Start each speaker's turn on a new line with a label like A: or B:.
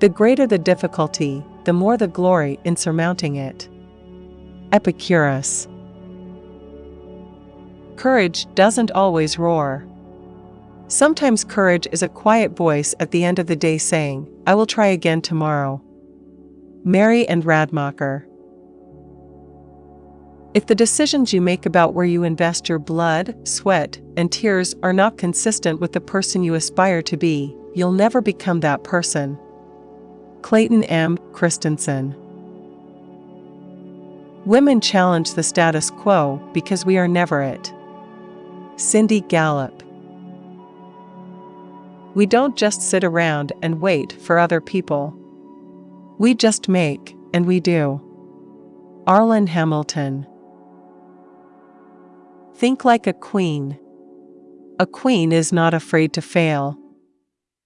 A: The greater the difficulty, the more the glory in surmounting it. Epicurus. Courage doesn't always roar. Sometimes courage is a quiet voice at the end of the day saying, I will try again tomorrow. Mary Anne Radmacher. If the decisions you make about where you invest your blood, sweat, and tears are not consistent with the person you aspire to be, you'll never become that person. Clayton M. Christensen. Women challenge the status quo because we are never it. Cindy Gallop. We don't just sit around and wait for other people. We just make, and we do. Arlan Hamilton. Think like a queen. A queen is not afraid to fail.